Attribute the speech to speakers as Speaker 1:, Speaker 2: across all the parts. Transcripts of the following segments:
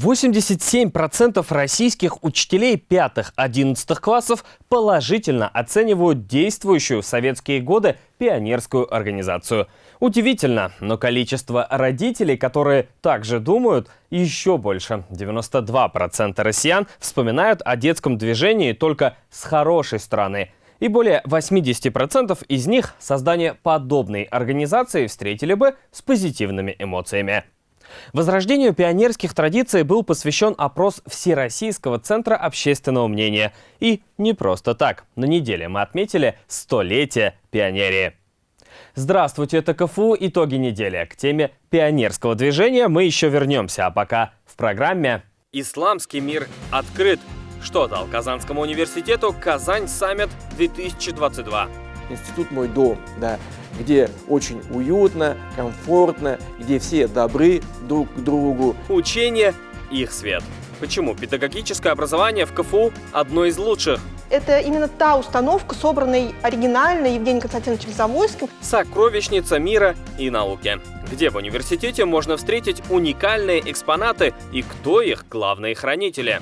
Speaker 1: 87% российских учителей 5-11 классов положительно оценивают действующую в советские годы пионерскую организацию. Удивительно, но количество родителей, которые также думают, еще больше. 92% россиян вспоминают о детском движении только с хорошей стороны. И более 80% из них создание подобной организации встретили бы с позитивными эмоциями. Возрождению пионерских традиций был посвящен опрос Всероссийского центра общественного мнения. И не просто так. На неделе мы отметили столетие пионерии. Здравствуйте, это КФУ «Итоги недели». К теме пионерского движения мы еще вернемся, а пока в программе «Исламский мир открыт». Что дал Казанскому университету Казань Саммит 2022?
Speaker 2: Институт «Мой дом», да, где очень уютно, комфортно, где все добры друг к другу.
Speaker 1: Учение – их свет. Почему педагогическое образование в КФУ одно из лучших?
Speaker 3: Это именно та установка, собранной оригинально Евгением Константиновичем Завойским.
Speaker 1: Сокровищница мира и науки. Где в университете можно встретить уникальные экспонаты и кто их главные хранители?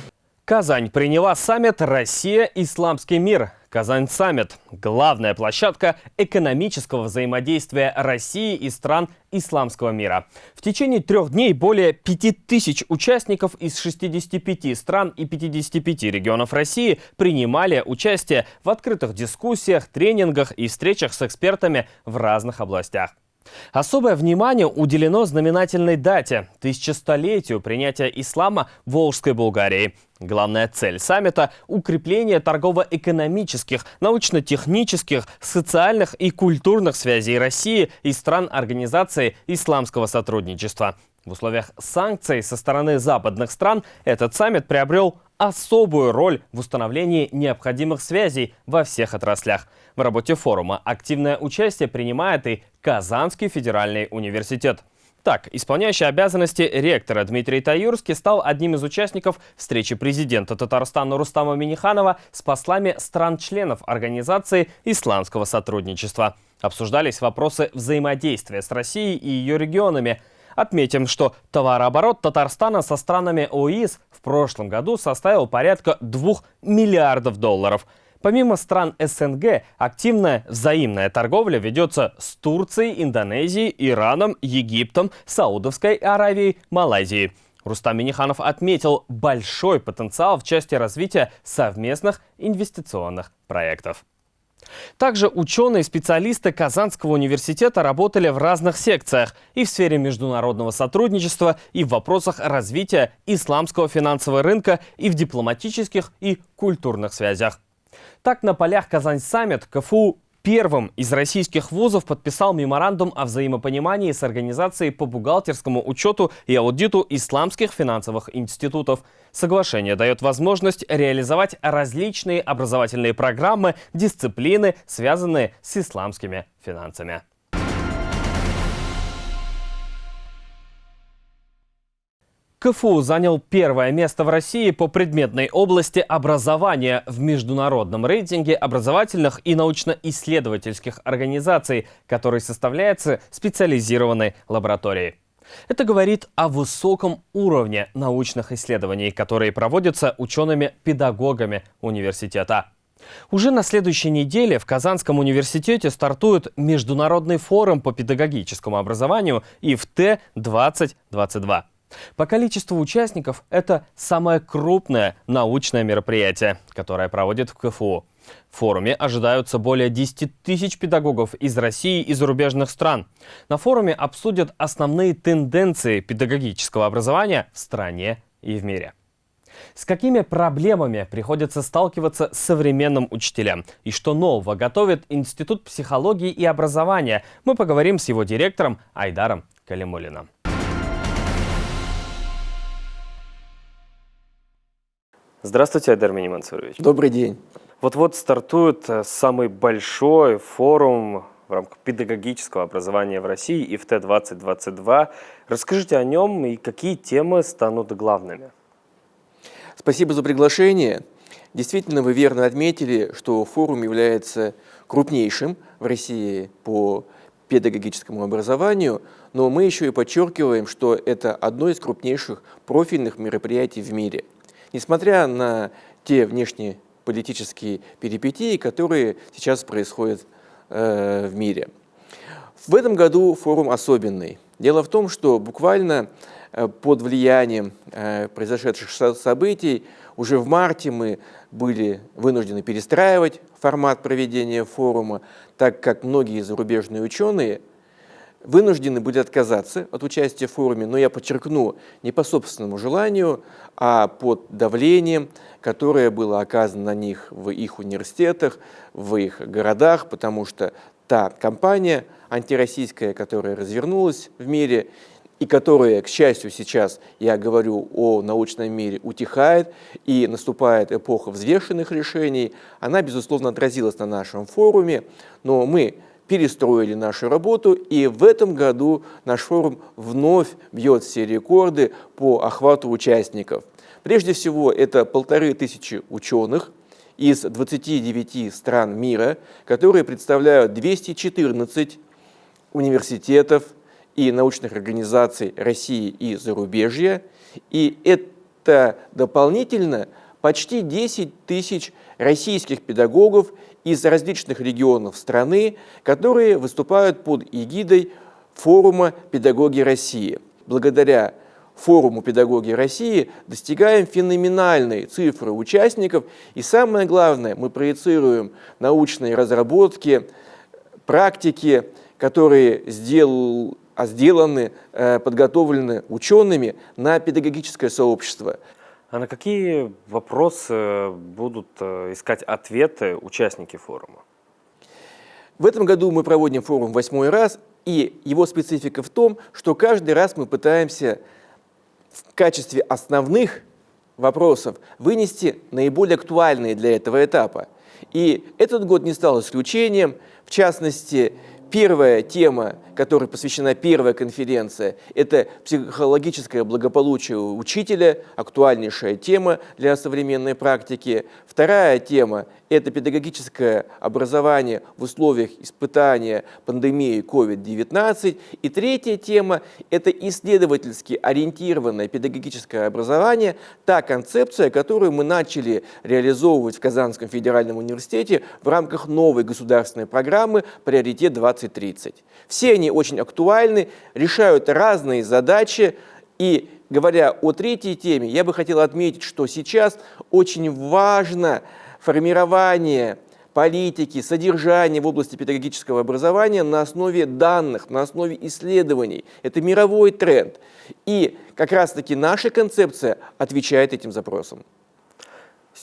Speaker 1: Казань приняла саммит «Россия. Исламский мир». Казань Саммит – главная площадка экономического взаимодействия России и стран исламского мира. В течение трех дней более 5000 участников из 65 стран и 55 регионов России принимали участие в открытых дискуссиях, тренингах и встречах с экспертами в разных областях. Особое внимание уделено знаменательной дате – тысячестолетию принятия ислама в Волжской Булгарии. Главная цель саммита – укрепление торгово-экономических, научно-технических, социальных и культурных связей России и стран Организации исламского сотрудничества. В условиях санкций со стороны западных стран этот саммит приобрел особую роль в установлении необходимых связей во всех отраслях. В работе форума активное участие принимает и Казанский федеральный университет. Так, исполняющий обязанности ректора Дмитрий Таюрский стал одним из участников встречи президента Татарстана Рустама Миниханова с послами стран-членов Организации исламского сотрудничества. Обсуждались вопросы взаимодействия с Россией и ее регионами – Отметим, что товарооборот Татарстана со странами ОИС в прошлом году составил порядка 2 миллиардов долларов. Помимо стран СНГ, активная взаимная торговля ведется с Турцией, Индонезией, Ираном, Египтом, Саудовской Аравией, Малайзией. Рустам Миниханов отметил большой потенциал в части развития совместных инвестиционных проектов. Также ученые и специалисты Казанского университета работали в разных секциях и в сфере международного сотрудничества, и в вопросах развития исламского финансового рынка, и в дипломатических и культурных связях. Так, на полях Казань-саммит КФУ первым из российских вузов подписал меморандум о взаимопонимании с Организацией по бухгалтерскому учету и аудиту исламских финансовых институтов. Соглашение дает возможность реализовать различные образовательные программы, дисциплины, связанные с исламскими финансами. КФУ занял первое место в России по предметной области образования в международном рейтинге образовательных и научно-исследовательских организаций, который составляется специализированной лабораторией. Это говорит о высоком уровне научных исследований, которые проводятся учеными-педагогами университета. Уже на следующей неделе в Казанском университете стартует Международный форум по педагогическому образованию ИФТ-2022. По количеству участников это самое крупное научное мероприятие, которое проводит в КФУ. В форуме ожидаются более 10 тысяч педагогов из России и зарубежных стран. На форуме обсудят основные тенденции педагогического образования в стране и в мире. С какими проблемами приходится сталкиваться современным учителям? И что нового готовит Институт психологии и образования? Мы поговорим с его директором Айдаром Калимулиным. Здравствуйте, Айдар Минимансурович.
Speaker 2: Добрый день.
Speaker 1: Вот-вот стартует э, самый большой форум в рамках педагогического образования в России ИФТ-2022. Расскажите о нем и какие темы станут главными.
Speaker 2: Спасибо за приглашение. Действительно, вы верно отметили, что форум является крупнейшим в России по педагогическому образованию, но мы еще и подчеркиваем, что это одно из крупнейших профильных мероприятий в мире. Несмотря на те внешние политические перипетии, которые сейчас происходят э, в мире. В этом году форум особенный. Дело в том, что буквально э, под влиянием э, произошедших событий уже в марте мы были вынуждены перестраивать формат проведения форума, так как многие зарубежные ученые вынуждены были отказаться от участия в форуме, но я подчеркну, не по собственному желанию, а под давлением, которое было оказано на них в их университетах, в их городах, потому что та кампания антироссийская, которая развернулась в мире, и которая, к счастью, сейчас, я говорю о научном мире, утихает и наступает эпоха взвешенных решений, она, безусловно, отразилась на нашем форуме, но мы перестроили нашу работу, и в этом году наш форум вновь бьет все рекорды по охвату участников. Прежде всего, это полторы тысячи ученых из 29 стран мира, которые представляют 214 университетов и научных организаций России и зарубежья. И это дополнительно почти 10 тысяч российских педагогов из различных регионов страны, которые выступают под эгидой форума «Педагоги России». Благодаря форуму «Педагоги России» достигаем феноменальной цифры участников, и самое главное, мы проецируем научные разработки, практики, которые сделал, сделаны, э, подготовлены учеными на педагогическое сообщество.
Speaker 1: А на какие вопросы будут э, искать ответы участники форума?
Speaker 2: В этом году мы проводим форум восьмой раз, и его специфика в том, что каждый раз мы пытаемся в качестве основных вопросов вынести наиболее актуальные для этого этапа. И этот год не стал исключением. В частности, Первая тема, которой посвящена первая конференция, это психологическое благополучие учителя, актуальнейшая тема для современной практики. Вторая тема – это педагогическое образование в условиях испытания пандемии COVID-19. И третья тема – это исследовательски ориентированное педагогическое образование, та концепция, которую мы начали реализовывать в Казанском федеральном университете в рамках новой государственной программы «Приоритет 20 2030. Все они очень актуальны, решают разные задачи. И говоря о третьей теме, я бы хотел отметить, что сейчас очень важно формирование политики, содержания в области педагогического образования на основе данных, на основе исследований. Это мировой тренд. И как раз-таки наша концепция отвечает этим запросам.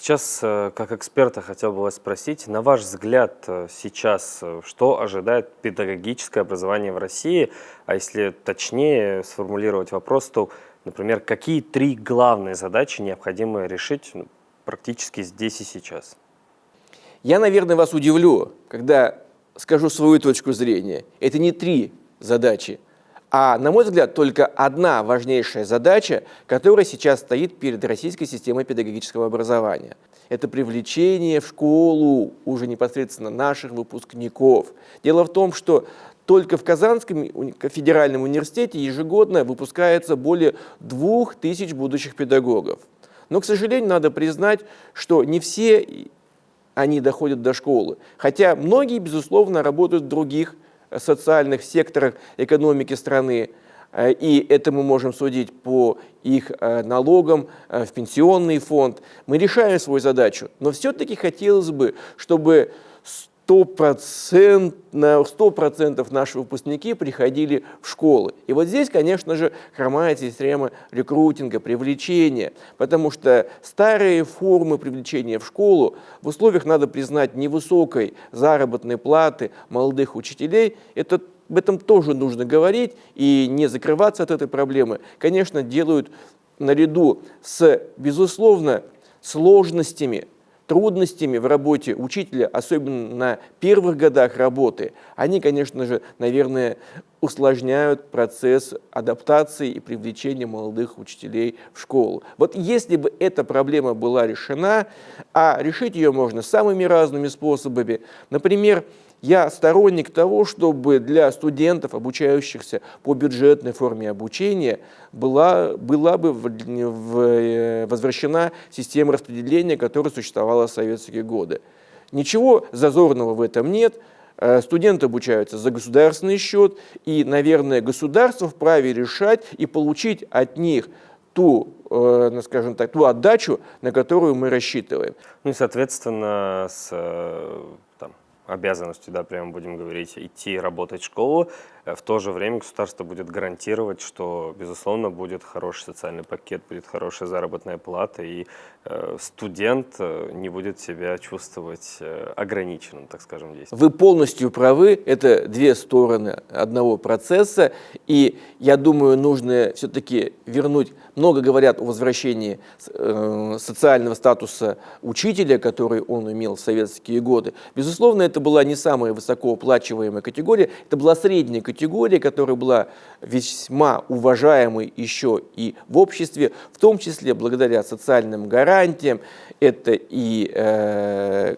Speaker 1: Сейчас, э, как эксперта, хотел бы вас спросить, на ваш взгляд, э, сейчас э, что ожидает педагогическое образование в России? А если точнее сформулировать вопрос, то, например, какие три главные задачи необходимо решить ну, практически здесь и сейчас?
Speaker 2: Я, наверное, вас удивлю, когда скажу свою точку зрения. Это не три задачи, а, на мой взгляд, только одна важнейшая задача, которая сейчас стоит перед российской системой педагогического образования. Это привлечение в школу уже непосредственно наших выпускников. Дело в том, что только в Казанском федеральном университете ежегодно выпускается более двух тысяч будущих педагогов. Но, к сожалению, надо признать, что не все они доходят до школы. Хотя многие, безусловно, работают в других социальных секторах экономики страны. Э, и это мы можем судить по их э, налогам э, в пенсионный фонд. Мы решаем свою задачу, но все-таки хотелось бы, чтобы 100%, на 100% наши выпускники приходили в школы. И вот здесь, конечно же, хромает система рекрутинга, привлечения, потому что старые формы привлечения в школу в условиях, надо признать, невысокой заработной платы молодых учителей, это об этом тоже нужно говорить и не закрываться от этой проблемы. Конечно, делают наряду с, безусловно, сложностями трудностями в работе учителя, особенно на первых годах работы, они, конечно же, наверное, усложняют процесс адаптации и привлечения молодых учителей в школу. Вот если бы эта проблема была решена, а решить ее можно самыми разными способами, например, я сторонник того, чтобы для студентов, обучающихся по бюджетной форме обучения, была, была бы в, в, э, возвращена система распределения, которая существовала в советские годы. Ничего зазорного в этом нет. Э, студенты обучаются за государственный счет, и, наверное, государство вправе решать и получить от них ту, э, скажем так, ту отдачу, на которую мы рассчитываем.
Speaker 1: Ну и, соответственно, с обязанностью, да, прямо будем говорить, идти работать в школу, Э, в то же время государство будет гарантировать, что, безусловно, будет хороший социальный пакет, будет хорошая заработная плата, и э, студент э, не будет себя чувствовать э, ограниченным, так скажем, здесь.
Speaker 2: Вы полностью правы, это две стороны одного процесса, и я думаю, нужно все-таки вернуть, много говорят о возвращении э, социального статуса учителя, который он имел в советские годы. Безусловно, это была не самая высокооплачиваемая категория, это была средняя категория, категория, которая была весьма уважаемой еще и в обществе, в том числе благодаря социальным гарантиям. Это и э,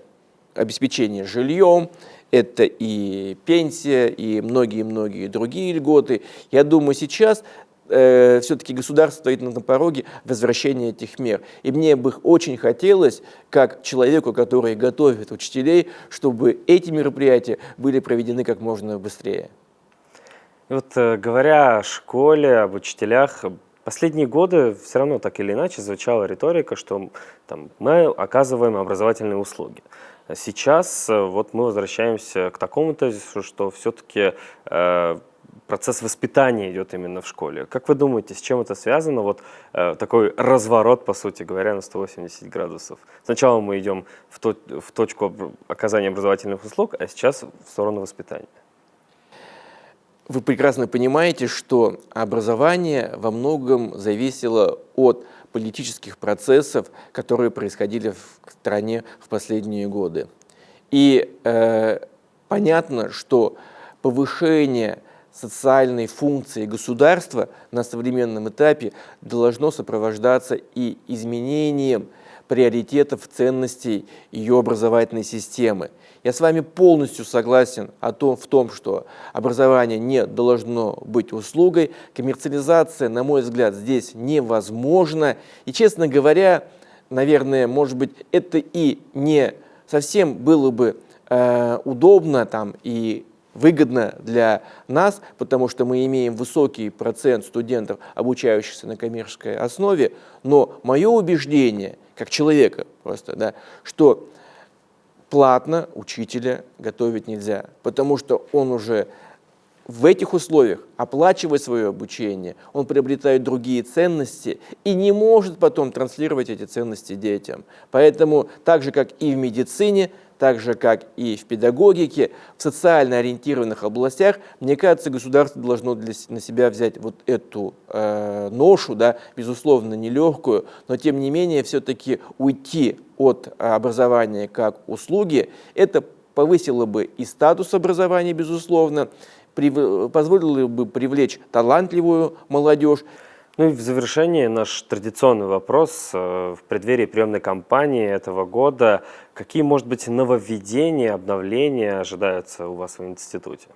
Speaker 2: обеспечение жильем, это и пенсия, и многие-многие другие льготы. Я думаю, сейчас э, все-таки государство стоит на пороге возвращения этих мер. И мне бы очень хотелось, как человеку, который готовит учителей, чтобы эти мероприятия были проведены как можно быстрее.
Speaker 1: Вот э, говоря о школе, об учителях, последние годы все равно так или иначе звучала риторика, что там, мы оказываем образовательные услуги. Сейчас э, вот мы возвращаемся к такому тезису, что все-таки э, процесс воспитания идет именно в школе. Как вы думаете, с чем это связано? Вот э, такой разворот, по сути говоря, на 180 градусов. Сначала мы идем в, то, в точку оказания образовательных услуг, а сейчас в сторону воспитания.
Speaker 2: Вы прекрасно понимаете, что образование во многом зависело от политических процессов, которые происходили в стране в последние годы. И э, понятно, что повышение социальной функции государства на современном этапе должно сопровождаться и изменением приоритетов, ценностей ее образовательной системы. Я с вами полностью согласен о том, в том, что образование не должно быть услугой. Коммерциализация, на мой взгляд, здесь невозможна. И, честно говоря, наверное, может быть, это и не совсем было бы э, удобно там, и выгодно для нас, потому что мы имеем высокий процент студентов, обучающихся на коммерческой основе, но мое убеждение, как человека просто, да, что платно учителя готовить нельзя, потому что он уже в этих условиях, оплачивая свое обучение, он приобретает другие ценности и не может потом транслировать эти ценности детям. Поэтому так же, как и в медицине, так же, как и в педагогике, в социально ориентированных областях, мне кажется, государство должно для, на себя взять вот эту э, ношу, да, безусловно, нелегкую, но тем не менее все-таки уйти от образования как услуги, это повысило бы и статус образования, безусловно, позволило бы привлечь талантливую молодежь.
Speaker 1: Ну и в завершении наш традиционный вопрос. Э, в преддверии приемной кампании этого года какие, может быть, нововведения, обновления ожидаются у вас в институте?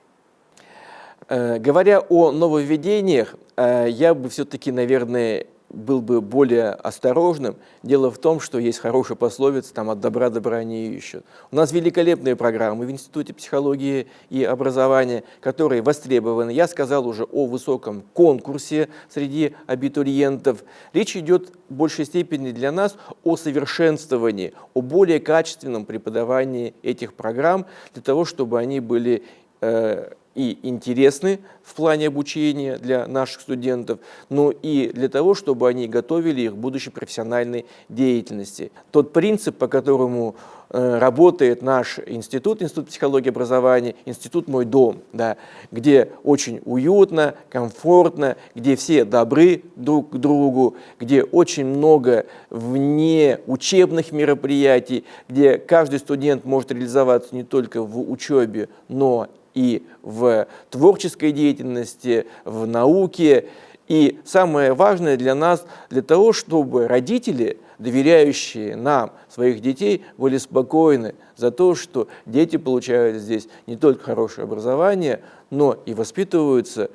Speaker 2: Э, говоря о нововведениях, э, я бы все-таки, наверное, был бы более осторожным. Дело в том, что есть хорошая пословица, там от добра добра не ищут. У нас великолепные программы в Институте психологии и образования, которые востребованы. Я сказал уже о высоком конкурсе среди абитуриентов. Речь идет в большей степени для нас о совершенствовании, о более качественном преподавании этих программ, для того, чтобы они были э, и интересны в плане обучения для наших студентов, но и для того, чтобы они готовили их к будущей профессиональной деятельности. Тот принцип, по которому э, работает наш институт, Институт психологии образования, институт «Мой дом», да, где очень уютно, комфортно, где все добры друг к другу, где очень много вне учебных мероприятий, где каждый студент может реализоваться не только в учебе, но и в творческой деятельности, в науке. И самое важное для нас, для того, чтобы родители, доверяющие нам, своих детей, были спокойны за то, что дети получают здесь не только хорошее образование, но и воспитываются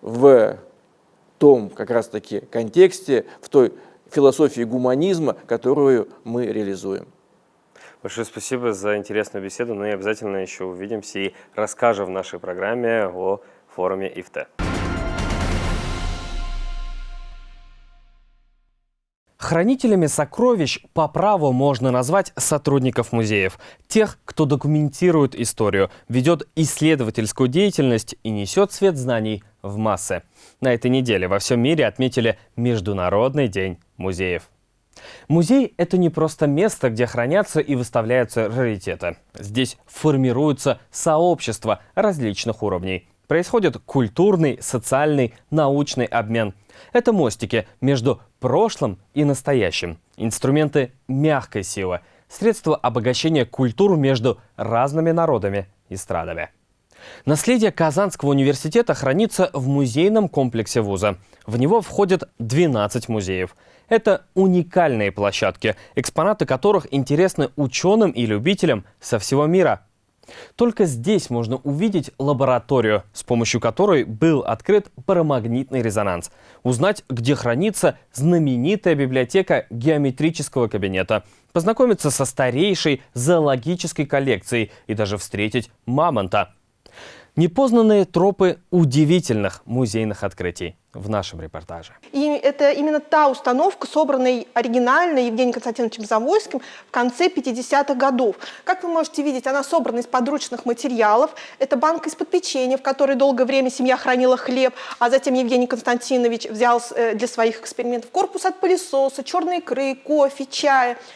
Speaker 2: в том как раз-таки контексте, в той философии гуманизма, которую мы реализуем.
Speaker 1: Большое спасибо за интересную беседу. Ну и обязательно еще увидимся и расскажем в нашей программе о форуме ИФТ. Хранителями сокровищ по праву можно назвать сотрудников музеев. Тех, кто документирует историю, ведет исследовательскую деятельность и несет свет знаний в массы. На этой неделе во всем мире отметили Международный день музеев. Музей – это не просто место, где хранятся и выставляются раритеты. Здесь формируются сообщества различных уровней. Происходит культурный, социальный, научный обмен. Это мостики между прошлым и настоящим. Инструменты мягкой силы. Средства обогащения культур между разными народами и страдами. Наследие Казанского университета хранится в музейном комплексе вуза. В него входят 12 музеев. Это уникальные площадки, экспонаты которых интересны ученым и любителям со всего мира. Только здесь можно увидеть лабораторию, с помощью которой был открыт парамагнитный резонанс. Узнать, где хранится знаменитая библиотека геометрического кабинета. Познакомиться со старейшей зоологической коллекцией и даже встретить мамонта. Непознанные тропы удивительных музейных открытий в нашем репортаже.
Speaker 3: И это именно та установка, собранная оригинально Евгением Константиновичем Завойским в конце 50-х годов. Как вы можете видеть, она собрана из подручных материалов. Это банка из-под печенья, в которой долгое время семья хранила хлеб, а затем Евгений Константинович взял э, для своих экспериментов корпус от пылесоса, черные икры, кофе, чая –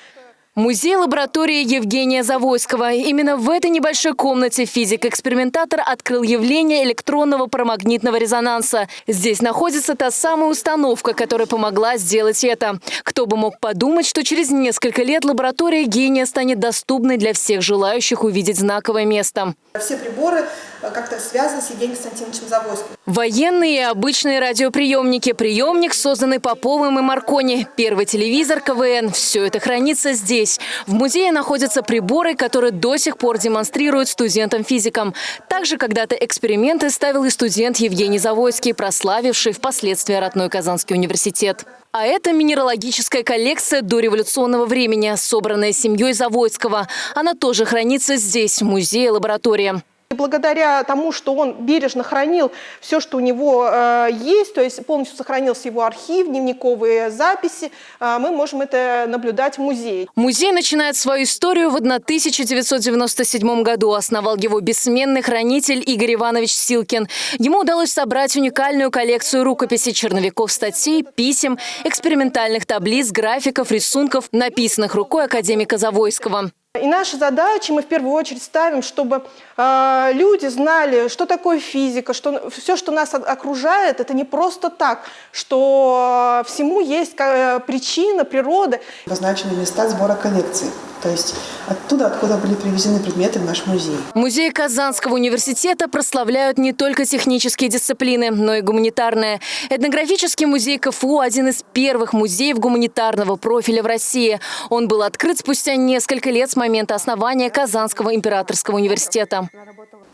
Speaker 4: Музей-лаборатория Евгения Завойского. Именно в этой небольшой комнате физик-экспериментатор открыл явление электронного парамагнитного резонанса. Здесь находится та самая установка, которая помогла сделать это. Кто бы мог подумать, что через несколько лет лаборатория гения станет доступной для всех желающих увидеть знаковое место.
Speaker 3: Все приборы как-то связаны с Евгением Константиновичем Завойским.
Speaker 4: Военные и обычные радиоприемники. Приемник, созданный Поповым и Маркони. Первый телевизор, КВН. Все это хранится здесь. В музее находятся приборы, которые до сих пор демонстрируют студентам-физикам. Также когда-то эксперименты ставил и студент Евгений Завойский, прославивший впоследствии родной Казанский университет. А это минералогическая коллекция дореволюционного времени, собранная семьей Завойского. Она тоже хранится здесь, в музее-лаборатории
Speaker 3: благодаря тому, что он бережно хранил все, что у него э, есть, то есть полностью сохранился его архив, дневниковые записи, э, мы можем это наблюдать в музее.
Speaker 4: Музей начинает свою историю в 1997 году. Основал его бессменный хранитель Игорь Иванович Силкин. Ему удалось собрать уникальную коллекцию рукописей черновиков статей, писем, экспериментальных таблиц, графиков, рисунков, написанных рукой академика Завойского.
Speaker 3: И наша задача, мы в первую очередь ставим, чтобы э, люди знали, что такое физика, что все, что нас окружает, это не просто так, что всему есть э, причина, природа.
Speaker 5: Обозначены места сбора коллекции, то есть оттуда, откуда были привезены предметы в наш музей.
Speaker 4: Музей Казанского университета прославляют не только технические дисциплины, но и гуманитарные. Этнографический музей КФУ – один из первых музеев гуманитарного профиля в России. Он был открыт спустя несколько лет с момента основания Казанского императорского университета.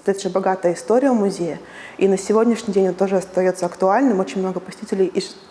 Speaker 5: Это же богатая история музея. И на сегодняшний день он тоже остается актуальным. Очень много посетителей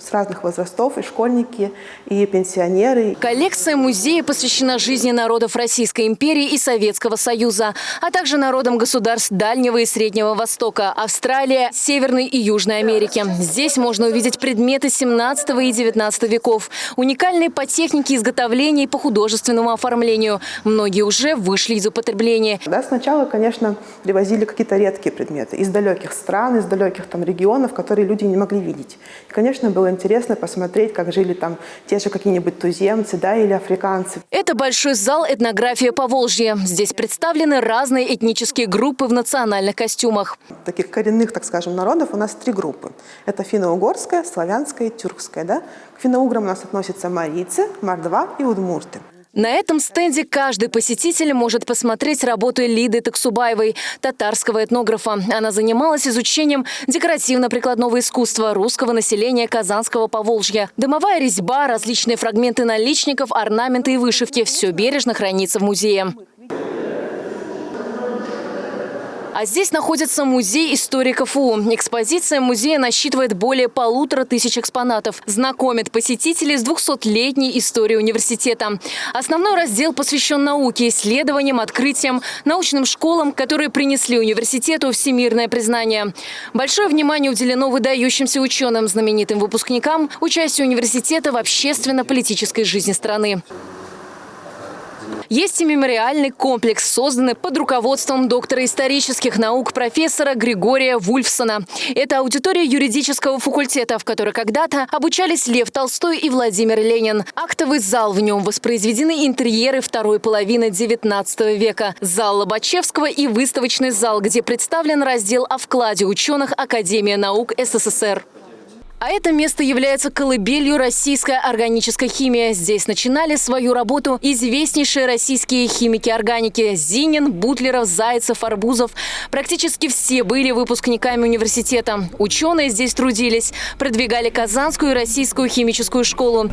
Speaker 5: с разных возрастов, и школьники, и пенсионеры.
Speaker 4: Коллекция музея посвящена жизни народов Российской империи и Советского Союза, а также народам государств Дальнего и Среднего Востока, Австралия, Северной и Южной Америки. Здесь можно увидеть предметы 17 и 19 веков, уникальные по технике изготовления и по художественному оформлению. Многие уже вышли из употребления.
Speaker 5: Да, сначала, конечно, привозили какие-то редкие предметы из далеких стран, стран, из далеких там регионов, которые люди не могли видеть. И, конечно, было интересно посмотреть, как жили там те же какие-нибудь туземцы да, или африканцы.
Speaker 4: Это большой зал «Этнография по Волжье». Здесь представлены разные этнические группы в национальных костюмах.
Speaker 5: Таких коренных, так скажем, народов у нас три группы. Это финно-угорская, славянская и тюркская. Да? К финно-уграм у нас относятся марийцы, мордва и удмурты.
Speaker 4: На этом стенде каждый посетитель может посмотреть работы Лиды Таксубаевой, татарского этнографа. Она занималась изучением декоративно-прикладного искусства русского населения Казанского Поволжья. Дымовая резьба, различные фрагменты наличников, орнаменты и вышивки – все бережно хранится в музее. А здесь находится музей историков УУ. Экспозиция музея насчитывает более полутора тысяч экспонатов. Знакомит посетителей с 200-летней историей университета. Основной раздел посвящен науке, исследованиям, открытиям, научным школам, которые принесли университету всемирное признание. Большое внимание уделено выдающимся ученым, знаменитым выпускникам, участию университета в общественно-политической жизни страны. Есть и мемориальный комплекс, созданный под руководством доктора исторических наук профессора Григория Вульфсона. Это аудитория юридического факультета, в которой когда-то обучались Лев Толстой и Владимир Ленин. Актовый зал в нем воспроизведены интерьеры второй половины XIX века. Зал Лобачевского и выставочный зал, где представлен раздел о вкладе ученых Академии наук СССР. А это место является колыбелью российской органической химии. Здесь начинали свою работу известнейшие российские химики органики – Зинин, Бутлеров, Зайцев, Арбузов. Практически все были выпускниками университета. Ученые здесь трудились, продвигали Казанскую и Российскую химическую школу.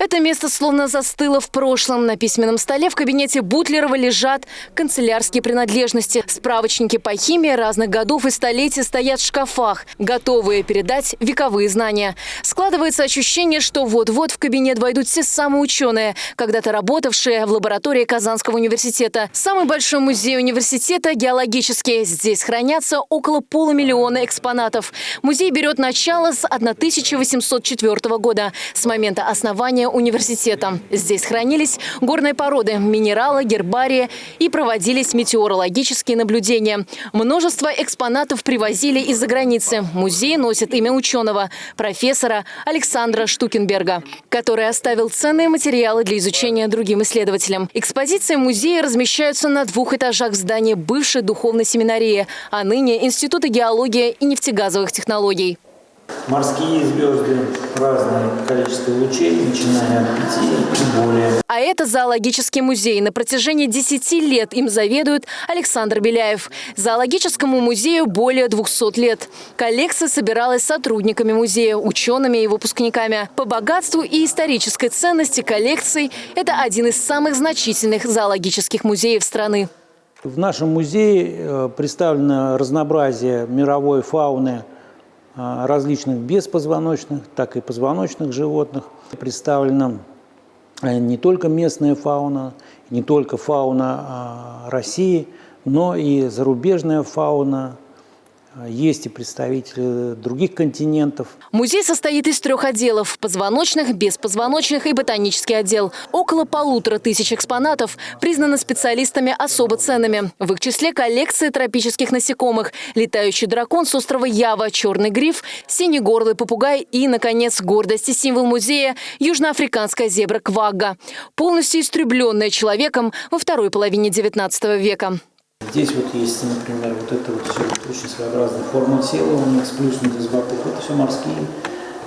Speaker 4: Это место словно застыло в прошлом. На письменном столе в кабинете Бутлерова лежат канцелярские принадлежности. Справочники по химии разных годов и столетий стоят в шкафах, готовые передать вековые знания. Складывается ощущение, что вот-вот в кабинет войдут все самые ученые, когда-то работавшие в лаборатории Казанского университета. Самый большой музей университета – геологический. Здесь хранятся около полумиллиона экспонатов. Музей берет начало с 1804 года, с момента основания университета. Здесь хранились горные породы, минералы, гербарии и проводились метеорологические наблюдения. Множество экспонатов привозили из-за границы. Музей носит имя ученого, профессора Александра Штукенберга, который оставил ценные материалы для изучения другим исследователям. Экспозиции музея размещаются на двух этажах здании бывшей духовной семинарии, а ныне Института геологии и нефтегазовых технологий.
Speaker 6: Морские звезды, разное количество лучей, начиная от 5 и более.
Speaker 4: А это зоологический музей. На протяжении 10 лет им заведует Александр Беляев. Зоологическому музею более 200 лет. Коллекция собиралась сотрудниками музея, учеными и выпускниками. По богатству и исторической ценности коллекций это один из самых значительных зоологических музеев страны.
Speaker 6: В нашем музее э, представлено разнообразие мировой фауны – различных беспозвоночных, так и позвоночных животных. Представлена э, не только местная фауна, не только фауна а, России, но и зарубежная фауна есть и представители других континентов.
Speaker 4: Музей состоит из трех отделов – позвоночных, беспозвоночных и ботанический отдел. Около полутора тысяч экспонатов признаны специалистами особо ценными. В их числе коллекции тропических насекомых, летающий дракон с острова Ява, черный гриф, синий горлый попугай и, наконец, гордость и символ музея – южноафриканская зебра квагга, полностью истребленная человеком во второй половине XIX века.
Speaker 6: Здесь вот есть, например, вот это вот все очень своеобразная форма тела у них сплюснутый с боков. Это все морские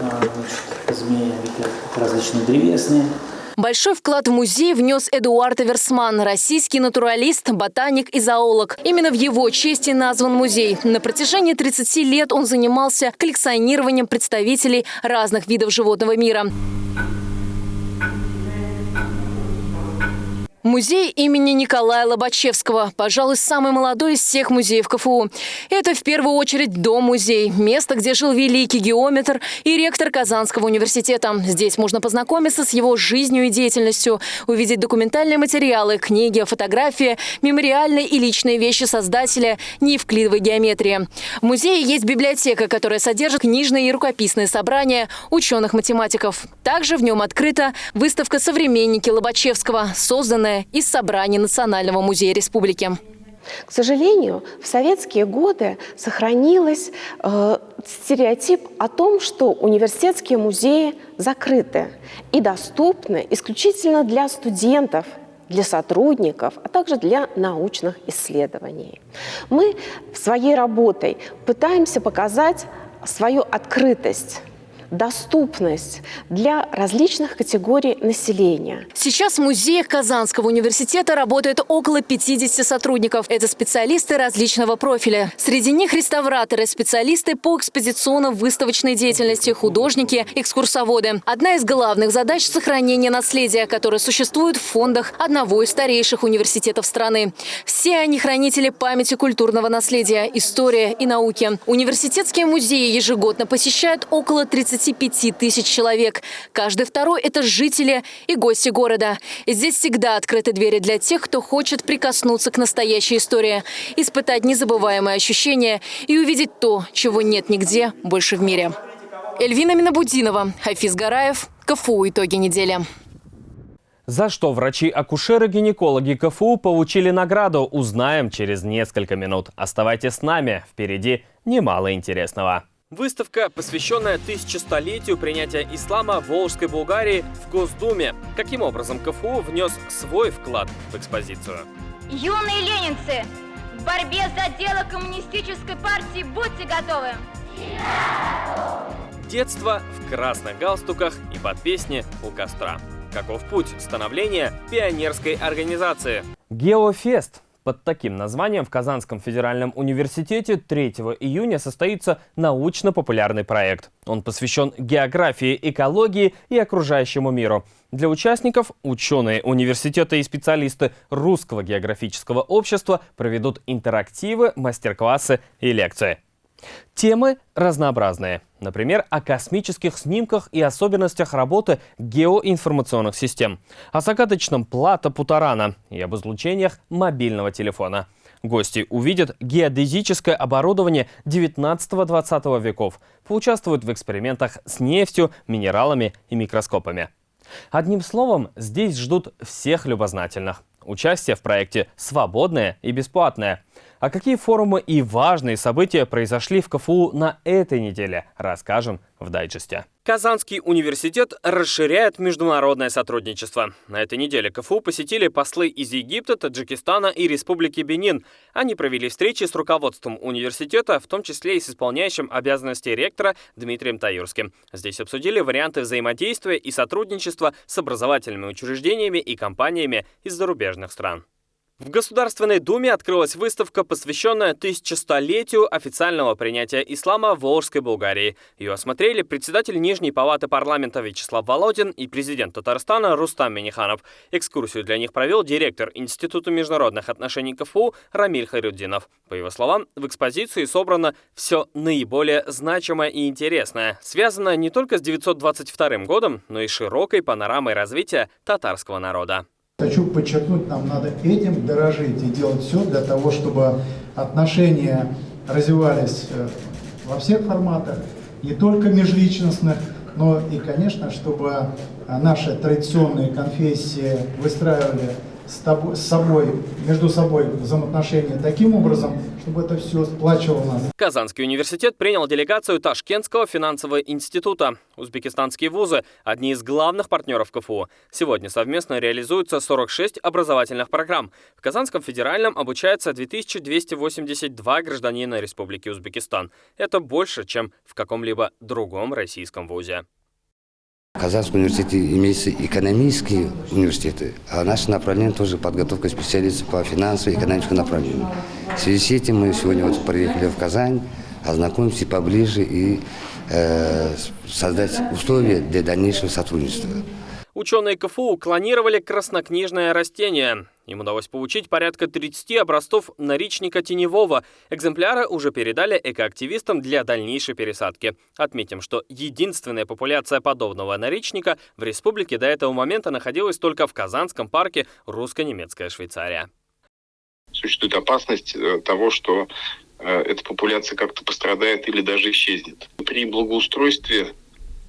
Speaker 6: а, значит, змеи, различные древесные.
Speaker 4: Большой вклад в музей внес Эдуард Эверсман, российский натуралист, ботаник и зоолог. Именно в его чести назван музей. На протяжении 30 лет он занимался коллекционированием представителей разных видов животного мира. Музей имени Николая Лобачевского, пожалуй, самый молодой из всех музеев КФУ. Это в первую очередь дом-музей, место, где жил великий геометр и ректор Казанского университета. Здесь можно познакомиться с его жизнью и деятельностью, увидеть документальные материалы, книги, фотографии, мемориальные и личные вещи создателя неевклидовой геометрии. В музее есть библиотека, которая содержит книжные и рукописные собрания ученых-математиков. Также в нем открыта выставка «Современники Лобачевского», созданная собранное из собраний Национального музея республики.
Speaker 7: К сожалению, в советские годы сохранилась э, стереотип о том, что университетские музеи закрыты и доступны исключительно для студентов, для сотрудников, а также для научных исследований. Мы своей работой пытаемся показать свою открытость доступность для различных категорий населения.
Speaker 4: Сейчас в музеях Казанского университета работает около 50 сотрудников. Это специалисты различного профиля. Среди них реставраторы, специалисты по экспозиционно-выставочной деятельности, художники, экскурсоводы. Одна из главных задач – сохранение наследия, которое существует в фондах одного из старейших университетов страны. Все они хранители памяти культурного наследия, истории и науки. Университетские музеи ежегодно посещают около 35 тысяч человек. Каждый второй – это жители и гости города. Здесь всегда открыты двери для тех, кто хочет прикоснуться к настоящей истории, испытать незабываемые ощущения и увидеть то, чего нет нигде больше в мире. Эльвина Минабудинова, Хафиз Гараев, КФУ «Итоги недели».
Speaker 1: За что врачи-акушеры-гинекологи КФУ получили награду, узнаем через несколько минут. Оставайтесь с нами, впереди немало интересного. Выставка, посвященная тысячестолетию принятия ислама в Волжской Булгарии в Госдуме. Каким образом КФУ внес свой вклад в экспозицию?
Speaker 8: Юные ленинцы, в борьбе за дело коммунистической партии будьте готовы!
Speaker 1: Детство в красных галстуках и под песни у костра. Каков путь становления пионерской организации? Геофест. Под таким названием в Казанском федеральном университете 3 июня состоится научно-популярный проект. Он посвящен географии, экологии и окружающему миру. Для участников ученые университета и специалисты Русского географического общества проведут интерактивы, мастер-классы и лекции. Темы разнообразные. Например, о космических снимках и особенностях работы геоинформационных систем, о загадочном плато Путарана и об излучениях мобильного телефона. Гости увидят геодезическое оборудование 19-20 веков, поучаствуют в экспериментах с нефтью, минералами и микроскопами. Одним словом, здесь ждут всех любознательных. Участие в проекте свободное и бесплатное – а какие форумы и важные события произошли в КФУ на этой неделе, расскажем в дайджесте. Казанский университет расширяет международное сотрудничество. На этой неделе КФУ посетили послы из Египта, Таджикистана и Республики Бенин. Они провели встречи с руководством университета, в том числе и с исполняющим обязанности ректора Дмитрием Таюрским. Здесь обсудили варианты взаимодействия и сотрудничества с образовательными учреждениями и компаниями из зарубежных стран. В Государственной Думе открылась выставка, посвященная тысячестолетию официального принятия ислама в Волжской Булгарии. Ее осмотрели председатель Нижней палаты парламента Вячеслав Володин и президент Татарстана Рустам Миниханов. Экскурсию для них провел директор Института международных отношений КФУ Рамиль Харюддинов. По его словам, в экспозиции собрано все наиболее значимое и интересное, связанное не только с 922 годом, но и широкой панорамой развития татарского народа.
Speaker 9: Хочу подчеркнуть, нам надо этим дорожить и делать все для того, чтобы отношения развивались э, во всех форматах, не только межличностных, но и, конечно, чтобы наши традиционные конфессии выстраивали с, тобой, с собой, между собой взаимоотношения таким образом, чтобы это все сплачивало нас.
Speaker 1: Казанский университет принял делегацию Ташкентского финансового института. Узбекистанские вузы – одни из главных партнеров КФУ. Сегодня совместно реализуются 46 образовательных программ. В Казанском федеральном обучается 2282 гражданина Республики Узбекистан. Это больше, чем в каком-либо другом российском вузе.
Speaker 10: В Казанском университете имеются экономические университеты, а наше направление тоже подготовка специалистов по финансовому и экономическому направлению. В связи с этим мы сегодня вот приехали в Казань, ознакомимся поближе и э, создать условия для дальнейшего сотрудничества.
Speaker 1: Ученые КФУ клонировали краснокнижное растение. Им удалось получить порядка 30 образцов наричника теневого. Экземпляры уже передали экоактивистам для дальнейшей пересадки. Отметим, что единственная популяция подобного наричника в республике до этого момента находилась только в Казанском парке русско-немецкая Швейцария.
Speaker 11: Существует опасность э, того, что э, эта популяция как-то пострадает или даже исчезнет. При благоустройстве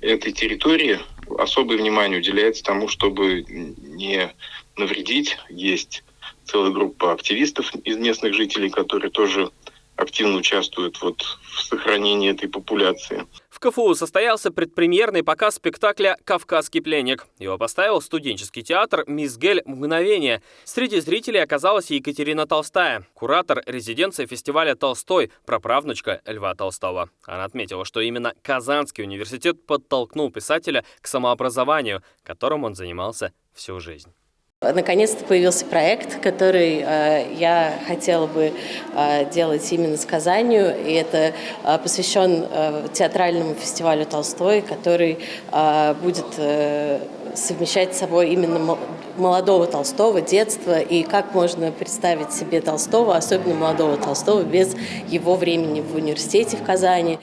Speaker 11: этой территории особое внимание уделяется тому, чтобы не навредить. Есть целая группа активистов из местных жителей, которые тоже активно участвуют вот в сохранении этой популяции.
Speaker 1: В КФУ состоялся предпремьерный показ спектакля «Кавказский пленник». Его поставил студенческий театр «Мизгель. Мгновение». Среди зрителей оказалась Екатерина Толстая, куратор резиденции фестиваля «Толстой», праправнучка Льва Толстого. Она отметила, что именно Казанский университет подтолкнул писателя к самообразованию, которым он занимался всю жизнь.
Speaker 12: Наконец-то появился проект, который э, я хотела бы э, делать именно с Казанью, и это э, посвящен театральному фестивалю Толстой, который будет совмещать с собой именно молодого Толстого, детства, и как можно представить себе Толстого, особенно молодого Толстого, без его времени в университете в Казани.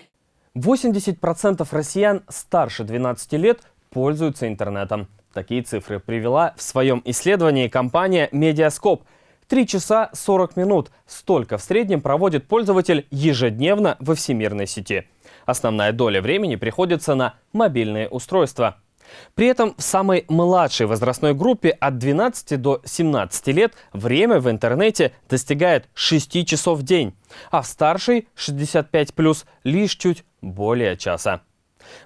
Speaker 1: 80% россиян старше 12 лет пользуются интернетом. Такие цифры привела в своем исследовании компания Медиаскоп. 3 часа 40 минут. Столько в среднем проводит пользователь ежедневно во всемирной сети. Основная доля времени приходится на мобильные устройства. При этом в самой младшей возрастной группе от 12 до 17 лет время в интернете достигает 6 часов в день, а в старшей 65+, лишь чуть более часа.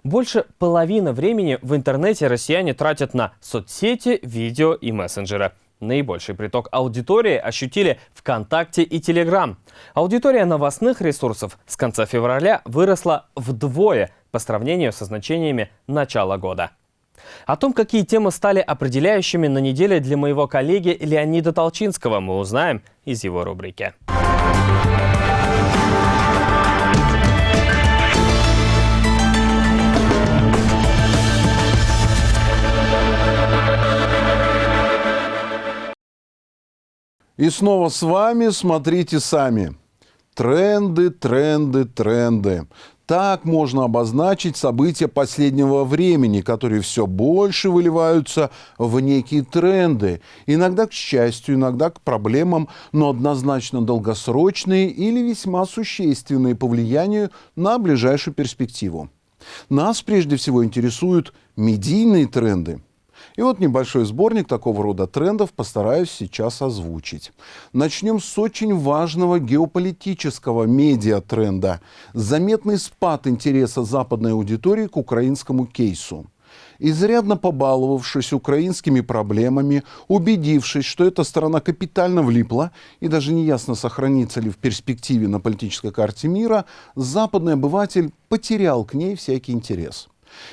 Speaker 1: Больше половины времени в интернете россияне тратят на соцсети, видео и мессенджеры. Наибольший приток аудитории ощутили ВКонтакте и Телеграм. Аудитория новостных ресурсов с конца февраля выросла вдвое по сравнению со значениями начала года. О том, какие темы стали определяющими на неделе для моего коллеги Леонида Толчинского, мы узнаем из его рубрики.
Speaker 13: И снова с вами «Смотрите сами». Тренды, тренды, тренды. Так можно обозначить события последнего времени, которые все больше выливаются в некие тренды. Иногда к счастью, иногда к проблемам, но однозначно долгосрочные или весьма существенные по влиянию на ближайшую перспективу. Нас прежде всего интересуют медийные тренды – и вот небольшой сборник такого рода трендов постараюсь сейчас озвучить. Начнем с очень важного геополитического медиатренда. Заметный спад интереса западной аудитории к украинскому кейсу. Изрядно побаловавшись украинскими проблемами, убедившись, что эта страна капитально влипла и даже неясно сохранится ли в перспективе на политической карте мира, западный обыватель потерял к ней всякий интерес.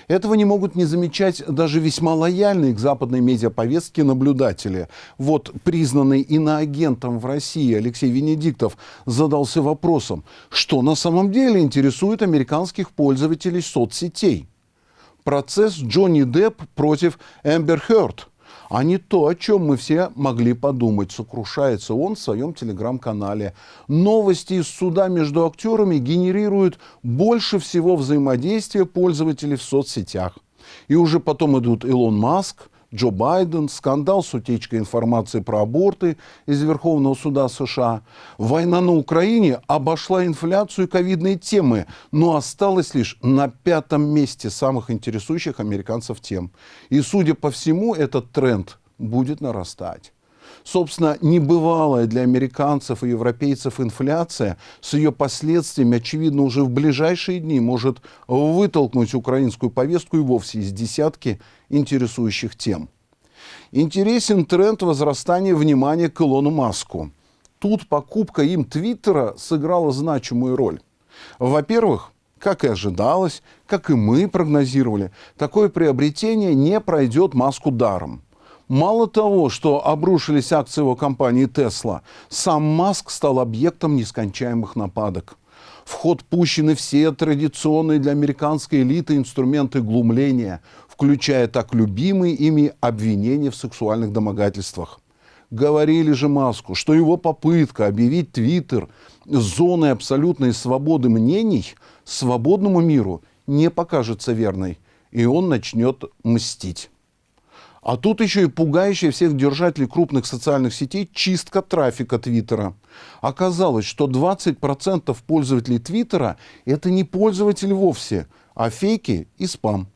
Speaker 13: Этого не могут не замечать даже весьма лояльные к западной медиаповестке наблюдатели. Вот признанный иноагентом в России Алексей Венедиктов задался вопросом, что на самом деле интересует американских пользователей соцсетей. Процесс Джонни Депп против Эмбер Хёрд – а не то, о чем мы все могли подумать. Сокрушается он в своем телеграм-канале. Новости из суда между актерами генерируют больше всего взаимодействия пользователей в соцсетях. И уже потом идут Илон Маск, Джо Байден, скандал с утечкой информации про аборты из Верховного суда США. Война на Украине обошла инфляцию и ковидные темы, но осталась лишь на пятом месте самых интересующих американцев тем. И, судя по всему, этот тренд будет нарастать. Собственно, небывалая для американцев и европейцев инфляция с ее последствиями, очевидно, уже в ближайшие дни может вытолкнуть украинскую повестку и вовсе из десятки интересующих тем. Интересен тренд возрастания внимания к Илону Маску. Тут покупка им Твиттера сыграла значимую роль. Во-первых, как и ожидалось, как и мы прогнозировали, такое приобретение не пройдет Маску даром. Мало того, что обрушились акции его компании Tesla, сам Маск стал объектом нескончаемых нападок. В ход пущены все традиционные для американской элиты инструменты глумления, включая так любимые ими обвинения в сексуальных домогательствах. Говорили же Маску, что его попытка объявить Твиттер зоной абсолютной свободы мнений свободному миру не покажется верной, и он начнет мстить. А тут еще и пугающая всех держателей крупных социальных сетей чистка трафика Твиттера. Оказалось, что 20% пользователей Твиттера – это не пользователи вовсе, а фейки и спам.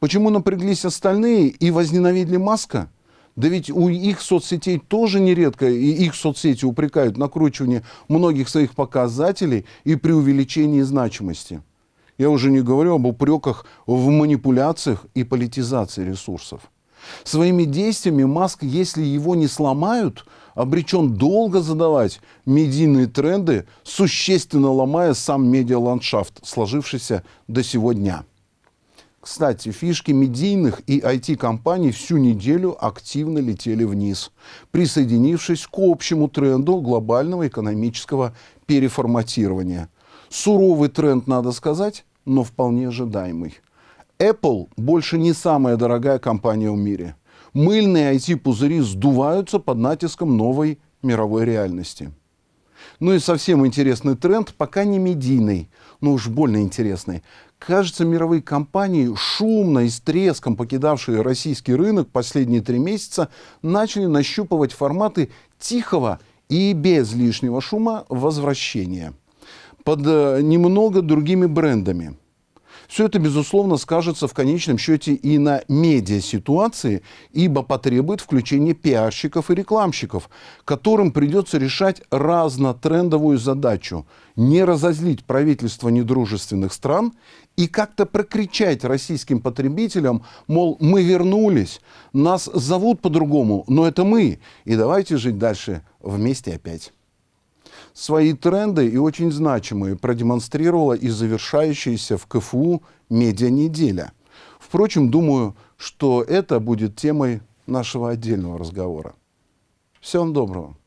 Speaker 13: Почему напряглись остальные и возненавидели Маска? Да ведь у их соцсетей тоже нередко, и их соцсети упрекают в накручивании многих своих показателей и преувеличении значимости. Я уже не говорю об упреках в манипуляциях и политизации ресурсов. Своими действиями Маск, если его не сломают, обречен долго задавать медийные тренды, существенно ломая сам медиаландшафт, сложившийся до сего дня. Кстати, фишки медийных и IT-компаний всю неделю активно летели вниз, присоединившись к общему тренду глобального экономического переформатирования. Суровый тренд, надо сказать, но вполне ожидаемый. Apple больше не самая дорогая компания в мире. Мыльные IT-пузыри сдуваются под натиском новой мировой реальности. Ну и совсем интересный тренд, пока не медийный, но уж больно интересный. Кажется, мировые компании, шумно и с треском покидавшие российский рынок последние три месяца, начали нащупывать форматы тихого и без лишнего шума возвращения под э, немного другими брендами. Все это, безусловно, скажется в конечном счете и на медиа-ситуации, ибо потребует включения пиарщиков и рекламщиков, которым придется решать разнотрендовую задачу – не разозлить правительство недружественных стран и как-то прокричать российским потребителям, мол, мы вернулись, нас зовут по-другому, но это мы, и давайте жить дальше вместе опять свои тренды и очень значимые продемонстрировала и завершающаяся в КФУ медиа-неделя. Впрочем, думаю, что это будет темой нашего отдельного разговора. Всем доброго.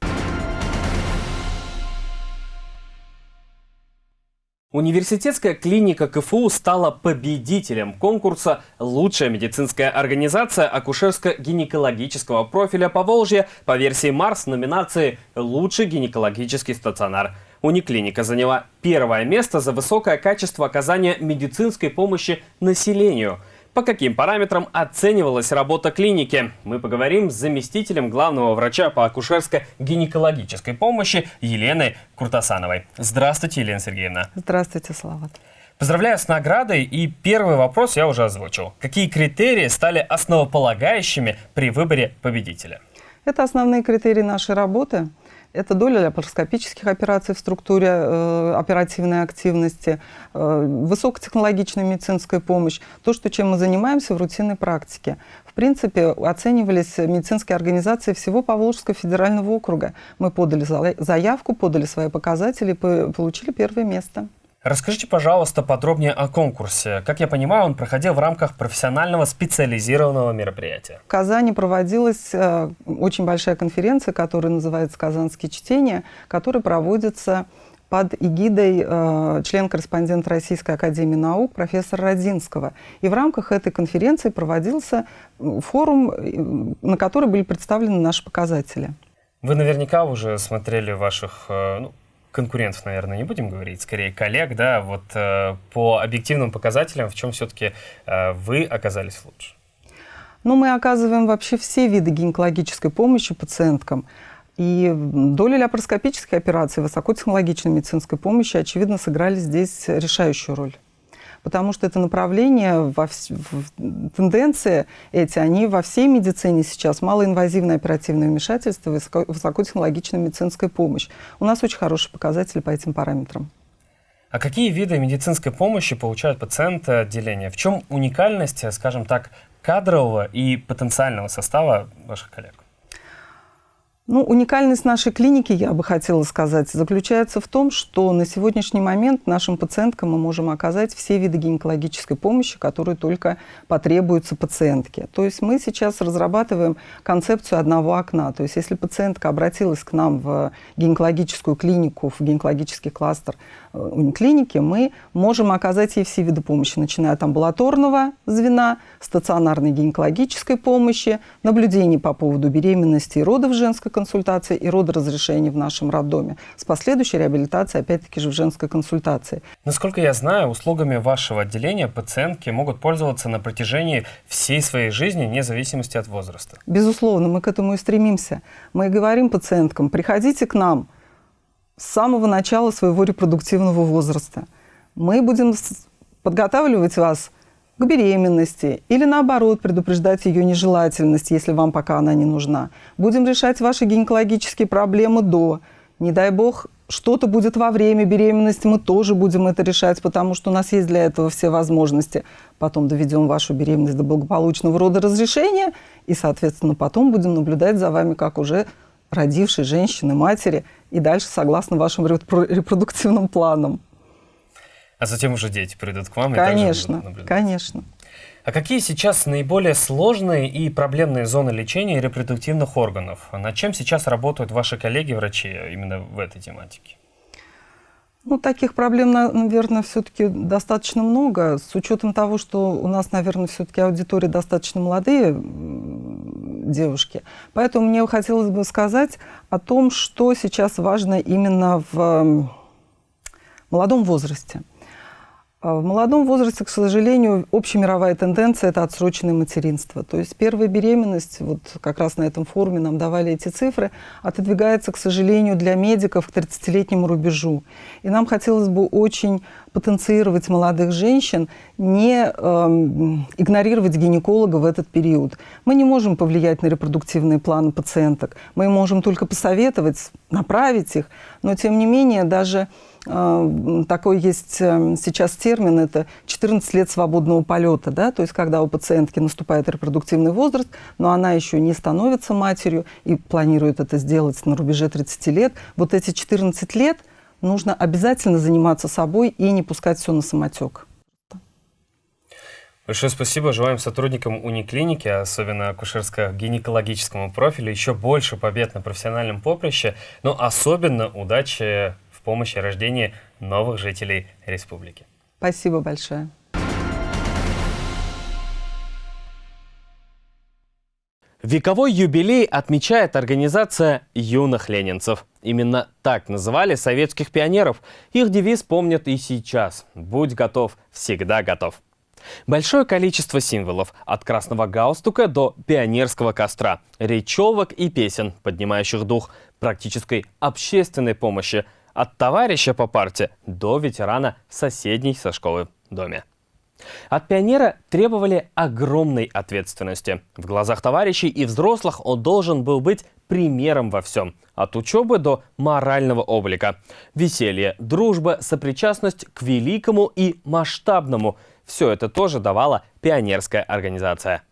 Speaker 1: Университетская клиника КФУ стала победителем конкурса «Лучшая медицинская организация акушерско-гинекологического профиля Поволжья» по версии Марс номинации «Лучший гинекологический стационар». Униклиника заняла первое место за высокое качество оказания медицинской помощи населению – по каким параметрам оценивалась работа клиники? Мы поговорим с заместителем главного врача по акушерско-гинекологической помощи Еленой Куртасановой. Здравствуйте, Елена Сергеевна.
Speaker 14: Здравствуйте, Слава.
Speaker 1: Поздравляю с наградой. И первый вопрос я уже озвучил. Какие критерии стали основополагающими при выборе победителя?
Speaker 14: Это основные критерии нашей работы. Это доля лапароскопических операций в структуре э, оперативной активности, э, высокотехнологичная медицинская помощь, то, что, чем мы занимаемся в рутинной практике. В принципе, оценивались медицинские организации всего Поволжского федерального округа. Мы подали заявку, подали свои показатели, получили первое место.
Speaker 1: Расскажите, пожалуйста, подробнее о конкурсе. Как я понимаю, он проходил в рамках профессионального специализированного мероприятия.
Speaker 14: В Казани проводилась э, очень большая конференция, которая называется «Казанские чтения», которая проводится под эгидой э, член-корреспондент Российской Академии Наук профессора Родинского. И в рамках этой конференции проводился форум, э, на который были представлены наши показатели.
Speaker 1: Вы наверняка уже смотрели ваших э, ну, конкурентов, наверное, не будем говорить, скорее коллег, да, вот э, по объективным показателям, в чем все-таки э, вы оказались лучше?
Speaker 14: Ну, мы оказываем вообще все виды гинекологической помощи пациенткам. И доля лапароскопической операции, высокотехнологичной медицинской помощи, очевидно, сыграли здесь решающую роль потому что это направление, во вс... тенденции эти, они во всей медицине сейчас. Малоинвазивное оперативное вмешательство, высоко... высокотехнологичная медицинская помощь. У нас очень хорошие показатели по этим параметрам.
Speaker 1: А какие виды медицинской помощи получают пациенты отделения? В чем уникальность, скажем так, кадрового и потенциального состава ваших коллег?
Speaker 14: Ну, уникальность нашей клиники, я бы хотела сказать, заключается в том, что на сегодняшний момент нашим пациенткам мы можем оказать все виды гинекологической помощи, которые только потребуются пациентке. То есть мы сейчас разрабатываем концепцию одного окна. То есть если пациентка обратилась к нам в гинекологическую клинику, в гинекологический кластер униклиники, мы можем оказать ей все виды помощи, начиная от амбулаторного звена, стационарной гинекологической помощи, наблюдений по поводу беременности и родов женской консультации и родоразрешения в нашем роддоме, с последующей реабилитацией, опять-таки же, в женской консультации.
Speaker 1: Насколько я знаю, услугами вашего отделения пациентки могут пользоваться на протяжении всей своей жизни, вне зависимости от возраста.
Speaker 14: Безусловно, мы к этому и стремимся. Мы говорим пациенткам, приходите к нам с самого начала своего репродуктивного возраста. Мы будем подготавливать вас к беременности или наоборот предупреждать ее нежелательность, если вам пока она не нужна. Будем решать ваши гинекологические проблемы до. Не дай бог, что-то будет во время беременности, мы тоже будем это решать, потому что у нас есть для этого все возможности. Потом доведем вашу беременность до благополучного рода разрешения, и, соответственно, потом будем наблюдать за вами, как уже родившей женщины, матери, и дальше согласно вашим репродуктивным планам.
Speaker 1: А затем уже дети придут к вам
Speaker 14: конечно,
Speaker 1: и также
Speaker 14: Конечно,
Speaker 1: А какие сейчас наиболее сложные и проблемные зоны лечения репродуктивных органов? Над чем сейчас работают ваши коллеги-врачи именно в этой тематике?
Speaker 14: Ну, таких проблем, наверное, все-таки достаточно много, с учетом того, что у нас, наверное, все-таки аудитория достаточно молодые девушки. Поэтому мне хотелось бы сказать о том, что сейчас важно именно в молодом возрасте. А в молодом возрасте, к сожалению, общемировая тенденция – это отсроченное материнство. То есть первая беременность, вот как раз на этом форуме нам давали эти цифры, отодвигается, к сожалению, для медиков к 30-летнему рубежу. И нам хотелось бы очень потенцировать молодых женщин, не э, игнорировать гинеколога в этот период. Мы не можем повлиять на репродуктивные планы пациенток. Мы можем только посоветовать, направить их. Но, тем не менее, даже Э, такой есть э, сейчас термин, это 14 лет свободного полета, да, то есть когда у пациентки наступает репродуктивный возраст, но она еще не становится матерью и планирует это сделать на рубеже 30 лет, вот эти 14 лет нужно обязательно заниматься собой и не пускать все на самотек.
Speaker 1: Большое спасибо. Желаем сотрудникам униклиники, особенно акушерско-гинекологическому профилю, еще больше побед на профессиональном поприще, но особенно удачи в помощи рождения новых жителей республики.
Speaker 14: Спасибо большое.
Speaker 1: Вековой юбилей отмечает организация юных ленинцев. Именно так называли советских пионеров. Их девиз помнят и сейчас. «Будь готов, всегда готов». Большое количество символов, от красного галстука до пионерского костра, речевок и песен, поднимающих дух практической общественной помощи – от товарища по парте до ветерана соседней со школы доме. От пионера требовали огромной ответственности. В глазах товарищей и взрослых он должен был быть примером во всем. От учебы до морального облика. Веселье, дружба, сопричастность к великому и масштабному – все это тоже давала пионерская организация.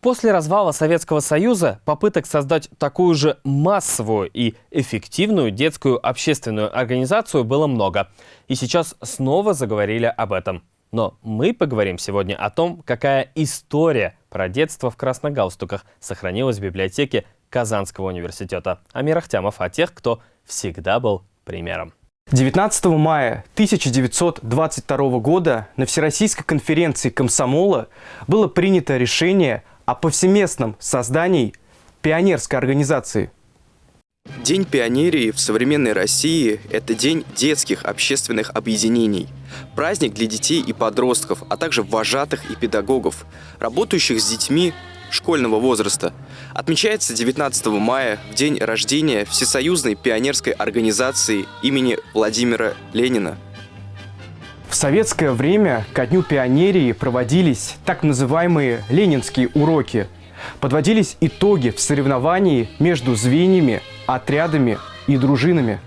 Speaker 1: После развала Советского Союза попыток создать такую же массовую и эффективную детскую общественную организацию было много. И сейчас снова заговорили об этом. Но мы поговорим сегодня о том, какая история про детство в красных галстуках сохранилась в библиотеке Казанского университета. Амир Ахтямов о тех, кто всегда был примером.
Speaker 15: 19 мая 1922 года на Всероссийской конференции комсомола было принято решение о повсеместном создании пионерской организации.
Speaker 16: День пионерии в современной России – это день детских общественных объединений. Праздник для детей и подростков, а также вожатых и педагогов, работающих с детьми школьного возраста. Отмечается 19 мая, в день рождения Всесоюзной пионерской организации имени Владимира Ленина.
Speaker 15: В советское время ко Дню пионерии проводились так называемые ленинские уроки. Подводились итоги в соревновании между звеньями, отрядами и дружинами.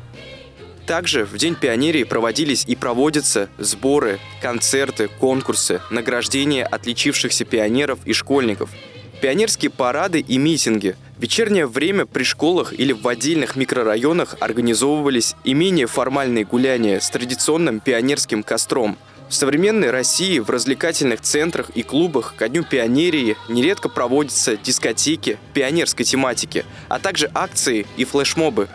Speaker 16: Также в День пионерии проводились и проводятся сборы, концерты, конкурсы, награждения отличившихся пионеров и школьников – Пионерские парады и митинги. В вечернее время при школах или в отдельных микрорайонах организовывались и менее формальные гуляния с традиционным пионерским костром. В современной России в развлекательных центрах и клубах ко Дню пионерии нередко проводятся дискотеки пионерской тематики, а также акции и флешмобы.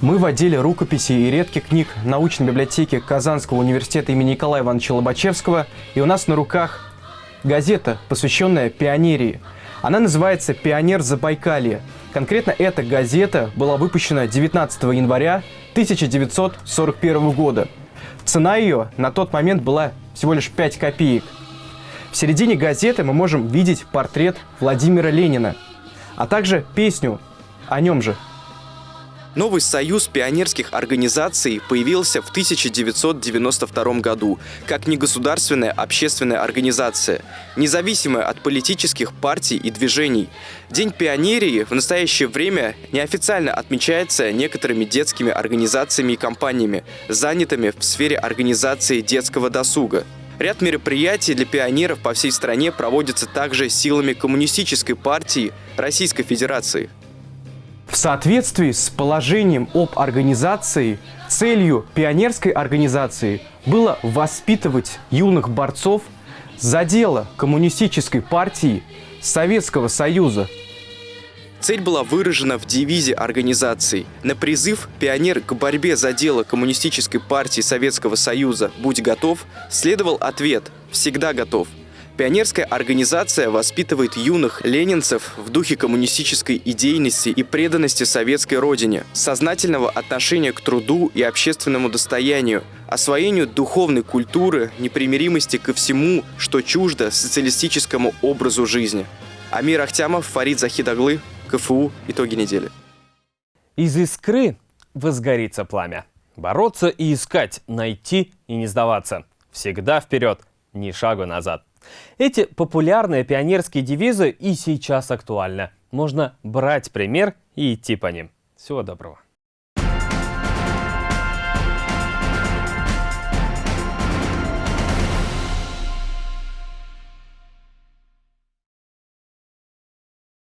Speaker 15: Мы в отделе рукописи и редких книг научной библиотеки Казанского университета имени Николая Ивановича Лобачевского, и у нас на руках газета, посвященная пионерии. Она называется «Пионер Забайкалье». Конкретно эта газета была выпущена 19 января 1941 года. Цена ее на тот момент была всего лишь 5 копеек. В середине газеты мы можем видеть портрет Владимира Ленина, а также песню о нем же.
Speaker 16: Новый союз пионерских организаций появился в 1992 году как негосударственная общественная организация, независимая от политических партий и движений. День пионерии в настоящее время неофициально отмечается некоторыми детскими организациями и компаниями, занятыми в сфере организации детского досуга. Ряд мероприятий для пионеров по всей стране проводятся также силами Коммунистической партии Российской Федерации.
Speaker 15: В соответствии с положением об организации, целью пионерской организации было воспитывать юных борцов за дело Коммунистической партии Советского Союза.
Speaker 16: Цель была выражена в девизе организации. На призыв «Пионер к борьбе за дело Коммунистической партии Советского Союза. Будь готов» следовал ответ «Всегда готов». Пионерская организация воспитывает юных ленинцев в духе коммунистической идейности и преданности советской родине, сознательного отношения к труду и общественному достоянию, освоению духовной культуры, непримиримости ко всему, что чуждо социалистическому образу жизни. Амир Ахтямов, Фарид Захидаглы, КФУ. Итоги недели.
Speaker 1: Из искры возгорится пламя. Бороться и искать, найти и не сдаваться. Всегда вперед, ни шагу назад. Эти популярные пионерские девизы и сейчас актуальны. Можно брать пример и идти по ним. Всего доброго.